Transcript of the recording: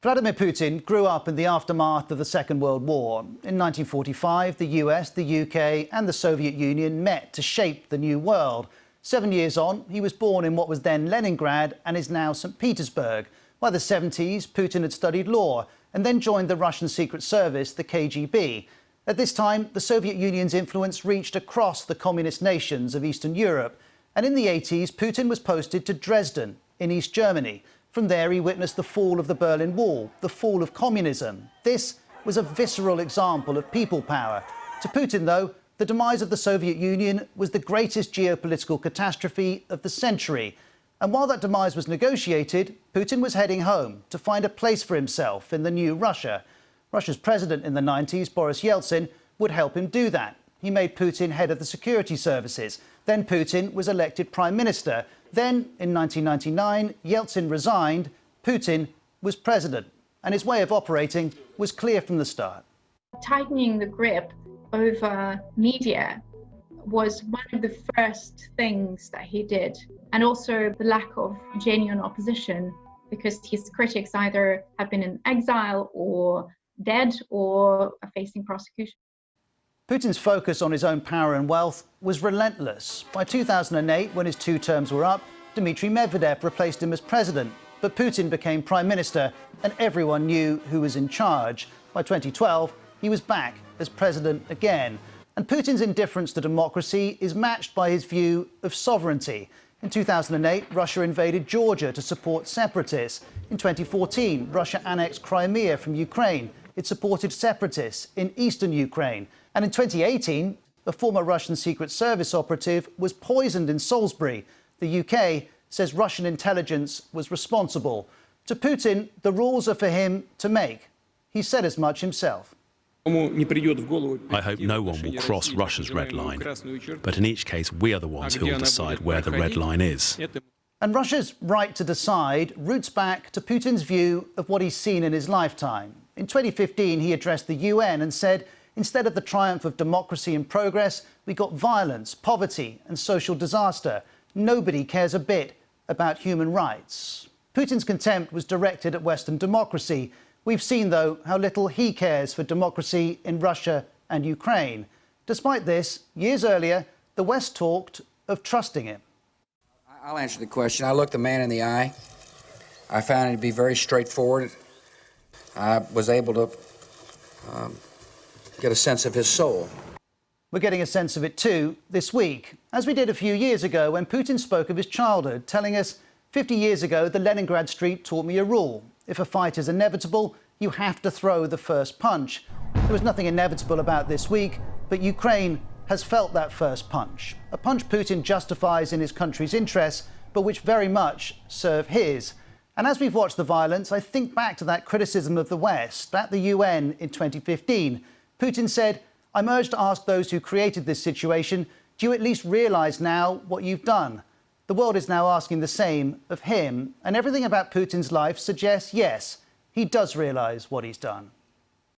Vladimir Putin grew up in the aftermath of the Second World War. In 1945, the US, the UK and the Soviet Union met to shape the new world. Seven years on, he was born in what was then Leningrad and is now St. Petersburg. By the 70s, Putin had studied law and then joined the Russian Secret Service, the KGB. At this time, the Soviet Union's influence reached across the communist nations of Eastern Europe. And in the 80s, Putin was posted to Dresden in East Germany. From there, he witnessed the fall of the Berlin Wall, the fall of communism. This was a visceral example of people power. To Putin, though, the demise of the Soviet Union was the greatest geopolitical catastrophe of the century. And while that demise was negotiated, Putin was heading home to find a place for himself in the new Russia. Russia's president in the 90s, Boris Yeltsin, would help him do that. He made Putin head of the security services. Then Putin was elected prime minister then, in 1999, Yeltsin resigned, Putin was president, and his way of operating was clear from the start. Tightening the grip over media was one of the first things that he did, and also the lack of genuine opposition because his critics either have been in exile or dead or are facing prosecution. Putin's focus on his own power and wealth was relentless. By 2008, when his two terms were up, Dmitry Medvedev replaced him as president, but Putin became prime minister and everyone knew who was in charge. By 2012, he was back as president again. And Putin's indifference to democracy is matched by his view of sovereignty. In 2008, Russia invaded Georgia to support separatists. In 2014, Russia annexed Crimea from Ukraine. It supported separatists in eastern Ukraine. And in 2018, a former Russian Secret Service operative was poisoned in Salisbury. The UK says Russian intelligence was responsible. To Putin, the rules are for him to make. He said as much himself. I hope no one will cross Russia's red line, but in each case we are the ones who will decide where the red line is. And Russia's right to decide roots back to Putin's view of what he's seen in his lifetime. In 2015, he addressed the UN and said Instead of the triumph of democracy and progress, we got violence, poverty and social disaster. Nobody cares a bit about human rights. Putin's contempt was directed at Western democracy. We've seen, though, how little he cares for democracy in Russia and Ukraine. Despite this, years earlier, the West talked of trusting him. I'll answer the question. I looked the man in the eye. I found it to be very straightforward. I was able to um, get a sense of his soul. We're getting a sense of it too this week, as we did a few years ago when Putin spoke of his childhood, telling us 50 years ago the Leningrad street taught me a rule. If a fight is inevitable, you have to throw the first punch. There was nothing inevitable about this week, but Ukraine has felt that first punch. A punch Putin justifies in his country's interests, but which very much serve his. And as we've watched the violence, I think back to that criticism of the West at the UN in 2015 Putin said, I'm urged to ask those who created this situation, do you at least realise now what you've done? The world is now asking the same of him, and everything about Putin's life suggests yes, he does realise what he's done.